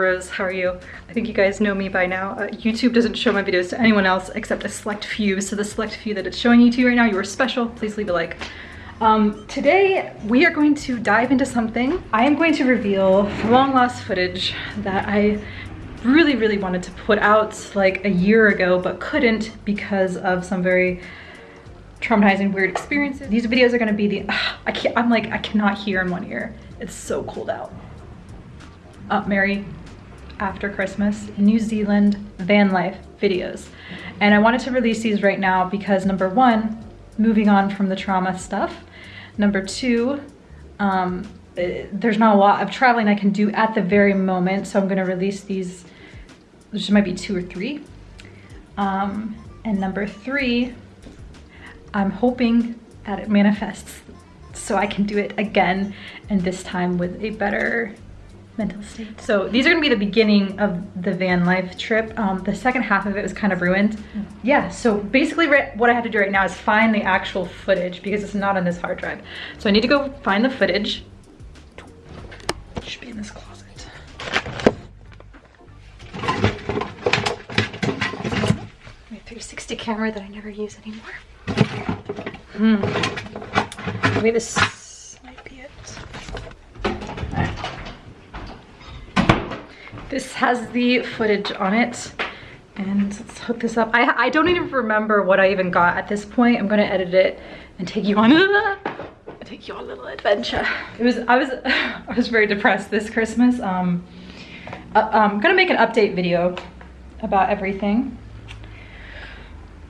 Rose. How are you? I think you guys know me by now. Uh, YouTube doesn't show my videos to anyone else except a select few. So the select few that it's showing you to right now, you are special. Please leave a like. Um, today we are going to dive into something. I am going to reveal long lost footage that I really, really wanted to put out like a year ago, but couldn't because of some very traumatizing, weird experiences. These videos are gonna be the, uh, I can't, I'm like, I cannot hear in one ear. It's so cold out. Up Merry after Christmas, New Zealand van life videos. And I wanted to release these right now because number one, moving on from the trauma stuff. Number two, um, eh, there's not a lot of traveling I can do at the very moment. So I'm gonna release these, which might be two or three. Um, and number three, I'm hoping that it manifests so I can do it again and this time with a better mental state. So these are gonna be the beginning of the van life trip. Um, the second half of it was kind of ruined. Yeah, so basically what I have to do right now is find the actual footage because it's not on this hard drive. So I need to go find the footage. It should be in this closet. My 360 camera that I never use anymore. Hmm. Maybe this might be it. This has the footage on it. And let's hook this up. I, I don't even remember what I even got at this point. I'm gonna edit it and take you on a take you on a little adventure. It was I was I was very depressed this Christmas. Um, uh, I'm gonna make an update video about everything.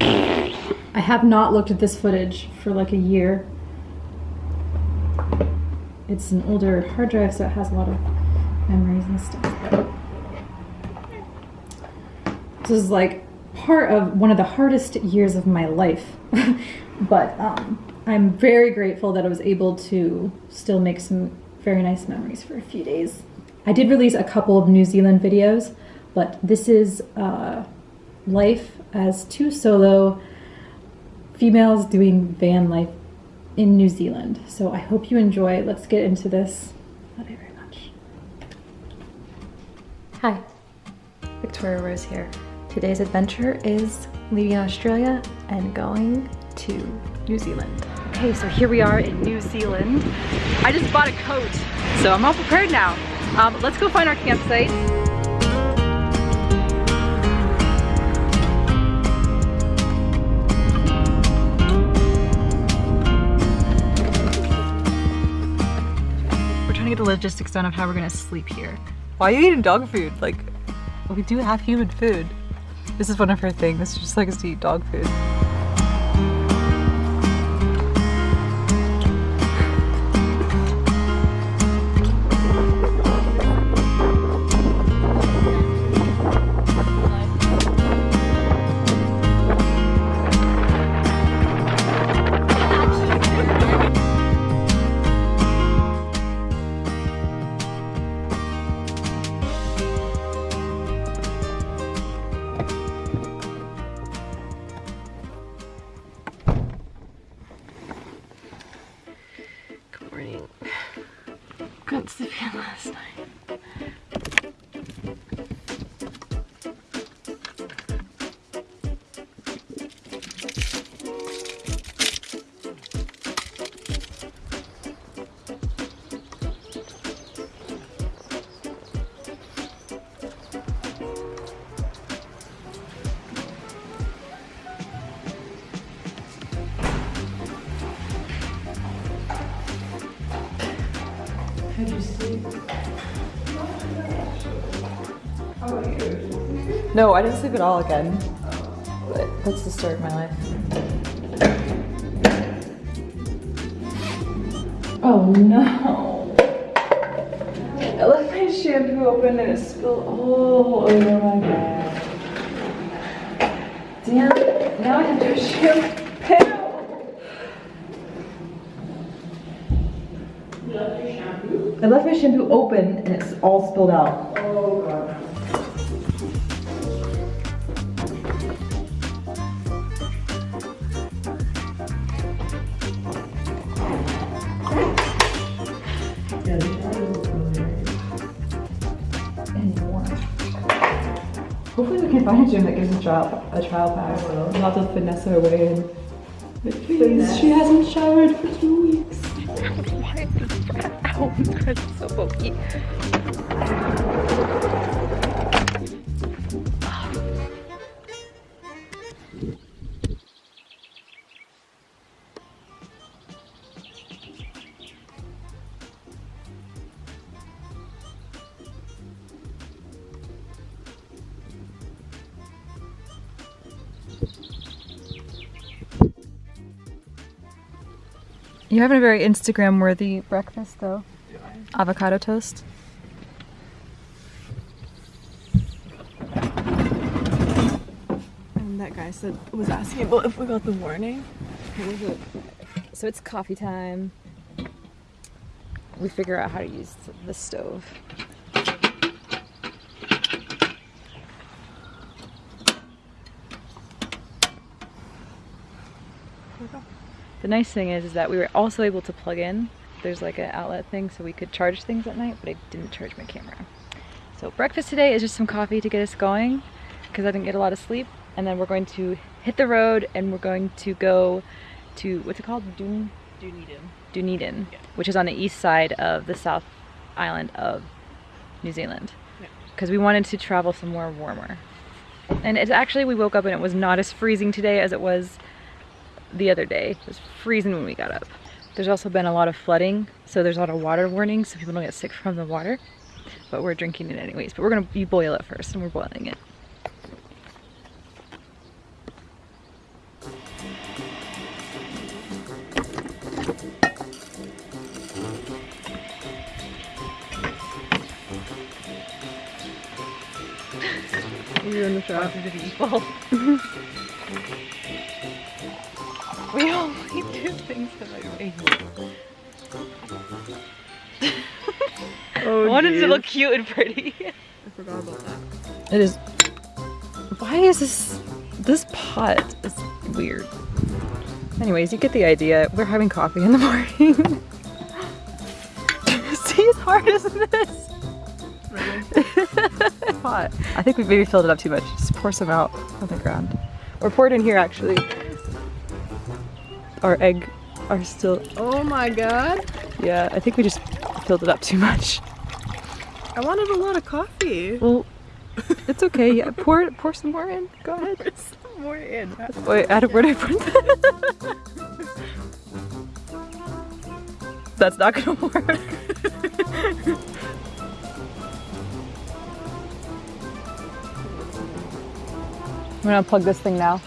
I have not looked at this footage for like a year. It's an older hard drive, so it has a lot of memories and stuff. Is like part of one of the hardest years of my life. but um, I'm very grateful that I was able to still make some very nice memories for a few days. I did release a couple of New Zealand videos, but this is uh, life as two solo females doing van life in New Zealand. So I hope you enjoy. Let's get into this. Love you very much. Hi, Victoria Rose here. Today's adventure is leaving Australia and going to New Zealand. Okay, so here we are in New Zealand. I just bought a coat, so I'm all prepared now. Um, let's go find our campsite. We're trying to get the logistics done of how we're gonna sleep here. Why are you eating dog food? Like, we do have human food. This is one of her things. She just likes to eat dog food. No, I didn't sleep at all again. But that's the story of my life. Oh no. I left my shampoo open and it spilled all over my bed. Damn, now I have to shampoo. I left my shampoo open and it's all spilled out. Oh god. Can find a gym that gives a trial, a trial pass. Oh, Not to finesse our way in. But please, she hasn't showered for two weeks. Why is this breath out? This breath is so pokey. You're having a very Instagram worthy breakfast though. Avocado toast. And that guy said was asking about if we got the warning. So it's coffee time. We figure out how to use the stove. Nice thing is, is that we were also able to plug in. There's like an outlet thing so we could charge things at night, but I didn't charge my camera. So breakfast today is just some coffee to get us going because I didn't get a lot of sleep. And then we're going to hit the road and we're going to go to, what's it called? Dun Dunedin. Dunedin, which is on the east side of the South Island of New Zealand. Yeah. Because we wanted to travel somewhere warmer. And it's actually, we woke up and it was not as freezing today as it was the other day. It was freezing when we got up. There's also been a lot of flooding, so there's a lot of water warnings so people don't get sick from the water. But we're drinking it anyways. But we're gonna you boil it first and we're boiling it. You're in the shop. Oh, I wanted to look cute and pretty. I forgot about that. It is. Why is this? This pot is weird. Anyways, you get the idea. We're having coffee in the morning. See, it's hard, isn't this? it's hot. I think we maybe filled it up too much. Just pour some out on the ground. Or pour it in here, actually. Our egg are still. Oh my god. Yeah, I think we just filled it up too much. I wanted a lot of coffee. Well, it's okay. Yeah, pour pour some more in. Go ahead. There's some more in. Wait, add where did I put that? That's not gonna work. I'm gonna plug this thing now.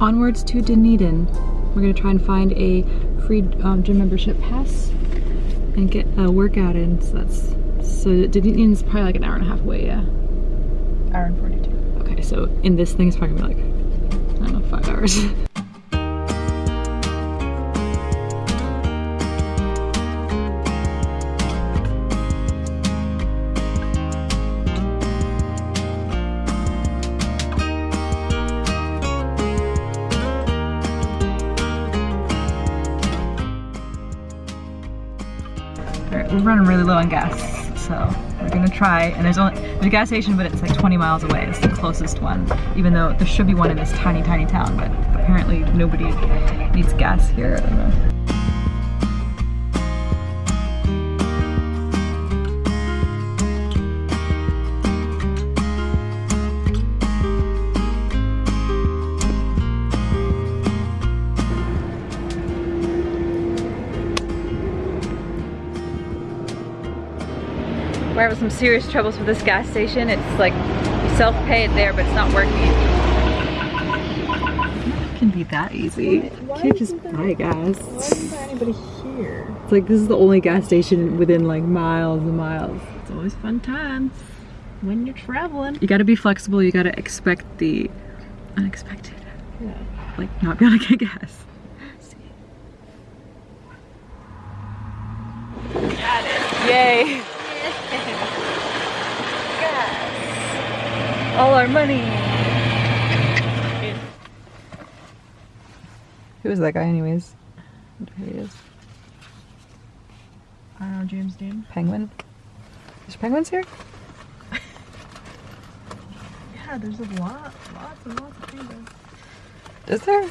Onwards to Dunedin. We're gonna try and find a free um, gym membership pass and get a workout in. So that's so Dunedin's probably like an hour and a half away. Yeah. Hour and forty-two. Okay, so in this thing it's probably gonna be like I don't know five hours. Alright, we're running really low on gas, so we're gonna try. And there's only there's a gas station, but it's like 20 miles away. It's the closest one, even though there should be one in this tiny, tiny town. But apparently nobody needs gas here. I don't know. Having some serious troubles with this gas station. It's like self-pay it there, but it's not working. It can be that easy. Why Can't just there- buy gas. Why isn't there anybody here? It's like this is the only gas station within like miles and miles. It's always fun times. when you're traveling. You gotta be flexible, you gotta expect the unexpected. Yeah. Like not be able to get gas. Yay! All our money. Who is that guy, anyways? I wonder who he is. I don't know, James Dean. Penguin. There's penguins here. Yeah, there's a lot, lots and lots of penguins. Is there?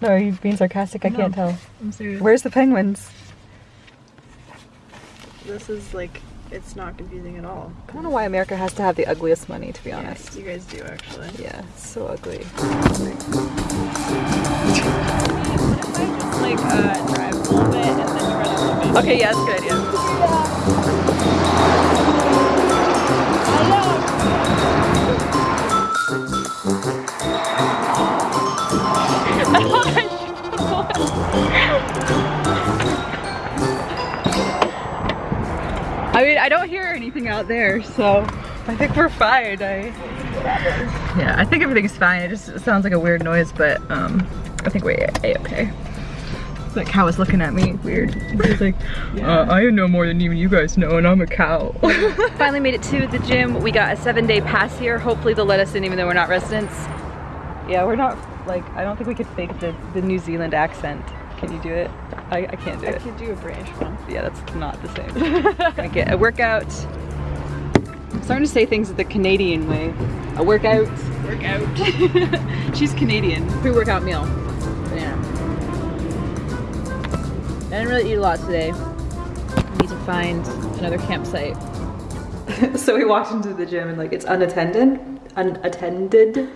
No, are you being sarcastic? I can't tell. I'm serious. Where's the penguins? This is like, it's not confusing at all. I don't know why America has to have the ugliest money, to be honest. Yes, you guys do actually. Yeah, it's so ugly. Like, uh, drive a little bit and then try to limit. Okay, yeah, that's a good idea. I mean, I don't hear anything out there, so I think we're fine. I yeah, I think everything's fine. It just sounds like a weird noise, but um, I think we're a okay. That cow is looking at me weird. He's like, uh, I know more than even you guys know, and I'm a cow. Finally made it to the gym. We got a seven day pass here. Hopefully they'll let us in even though we're not residents. Yeah, we're not, like, I don't think we could fake the, the New Zealand accent. Can you do it? I, I can't do I it. I could do a British one. Yeah, that's not the same. Gonna get a workout. I'm starting to say things the Canadian way. A workout. Workout. She's Canadian. Pre-workout meal. Yeah. I didn't really eat a lot today. I need to find another campsite. so we walked into the gym and like it's unattended, unattended,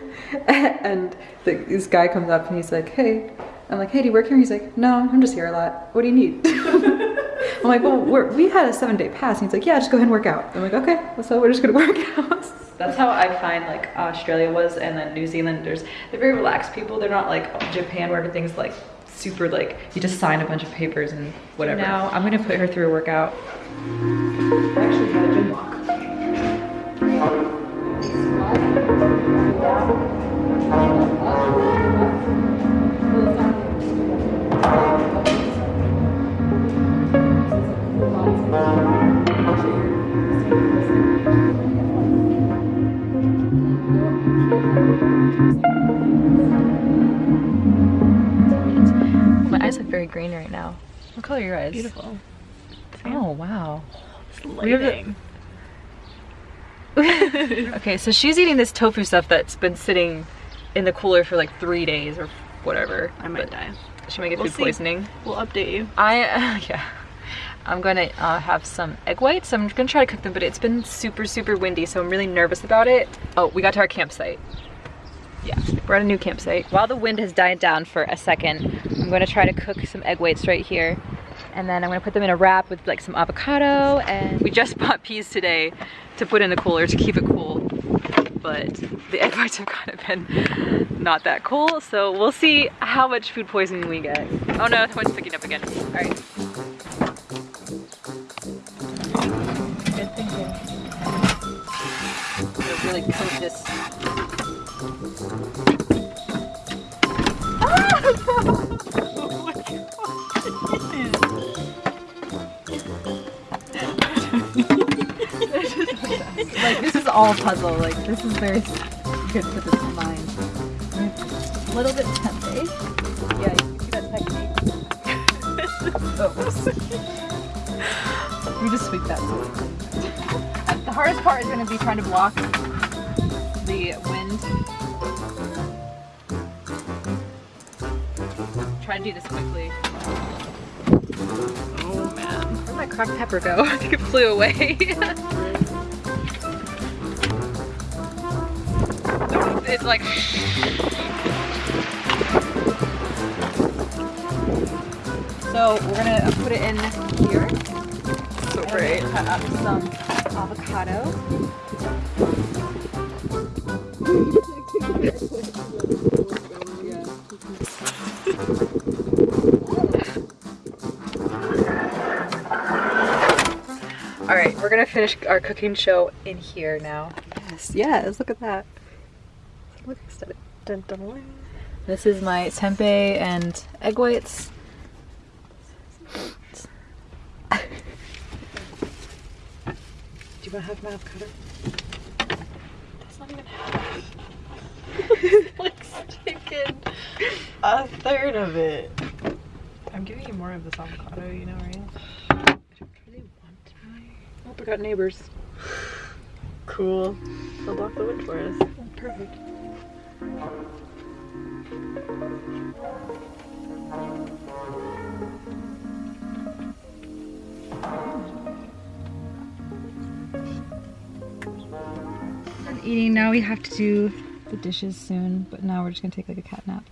and the, this guy comes up and he's like, "Hey," I'm like, "Hey, do you work here?" He's like, "No, I'm just here a lot. What do you need?" I'm like, "Well, we're, we had a seven day pass." And he's like, "Yeah, just go ahead and work out." I'm like, "Okay, so we're just gonna work out." That's how I find like Australia was, and then New Zealanders. They're very relaxed people. They're not like Japan where everything's like super like you just sign a bunch of papers and whatever. Now I'm gonna put her through a workout. I actually had a gym walk. Color are your eyes? Beautiful. Oh wow. Lighting. Okay, so she's eating this tofu stuff that's been sitting in the cooler for like three days or whatever. I might die. She might get We'll food see. poisoning. We'll update you. I, uh, yeah. I'm gonna uh, have some egg whites. I'm gonna try to cook them, but it's been super, super windy, so I'm really nervous about it. Oh, we got to our campsite. Yeah, we're at a new campsite. While the wind has died down for a second, I'm gonna try to cook some egg whites right here. And then I'm gonna put them in a wrap with like some avocado and we just bought peas today to put in the cooler to keep it cool. But the egg whites have kind of been not that cool, so we'll see how much food poisoning we get. Oh no, someone's picking up again. All right. Good thinking. Really coat this. All puzzle. Like this is very good for this mind. A little bit tempeh. Yeah, you see that technique. oh. We just sweep that. The hardest part is going to be trying to block the wind. Try to do this quickly. Oh man. Where'd my cracked pepper go? I think it flew away. It's like. So we're gonna put it in here. So great. Cut up some avocado. All right, right, we're gonna finish our cooking show in here now. Yes, yes, look at that. Look. Dun, dun, dun. This is my tempeh and egg whites. Do you want to have my avocado? That's not even half. like sticking a third of it. I'm giving you more of this avocado, you know, right? I don't really want my. Oh, we got neighbors. Cool. They'll block the wind for us. Perfect. Eating now we have to do the dishes soon, but now we're just gonna take like a cat nap.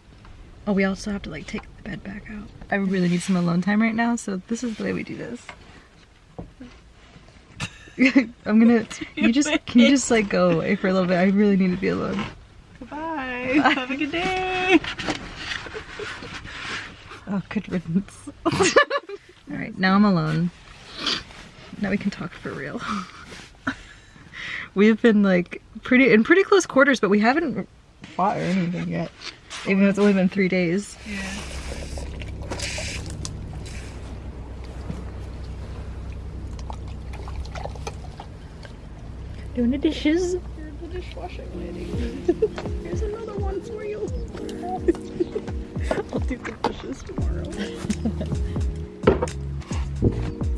Oh, we also have to like take the bed back out. I really need some alone time right now, so this is the way we do this. I'm gonna. You just can you just like go away for a little bit? I really need to be alone. Have a good day. Oh, good riddance. All right, now I'm alone. Now we can talk for real. We've been like pretty in pretty close quarters, but we haven't fought or anything yet. Even though it's only been three days. Yeah. Doing the dishes. Dishwashing lady. Here's another one for you. I'll do the dishes tomorrow.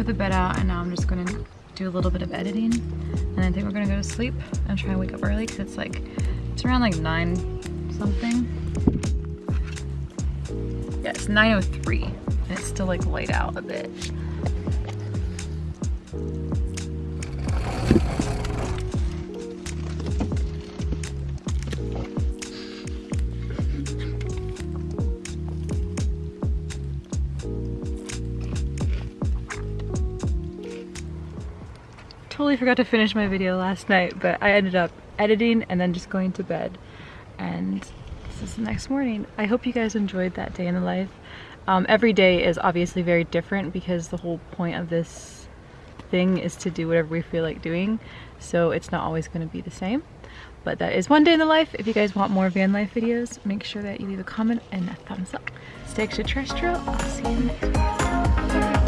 Put, the bed out and now I'm just gonna do a little bit of editing and I think we're gonna go to sleep and try and wake up early because it's like, it's around like 9 something. Yeah, it's 9.03 and it's still like light out a bit. Totally forgot to finish my video last night, but I ended up editing and then just going to bed. And this is the next morning. I hope you guys enjoyed that day in the life. Um, every day is obviously very different because the whole point of this thing is to do whatever we feel like doing. So it's not always going to be the same. But that is one day in the life. If you guys want more van life videos, make sure that you leave a comment and a thumbs up. Stay extraterrestrial. I'll see you in the next one.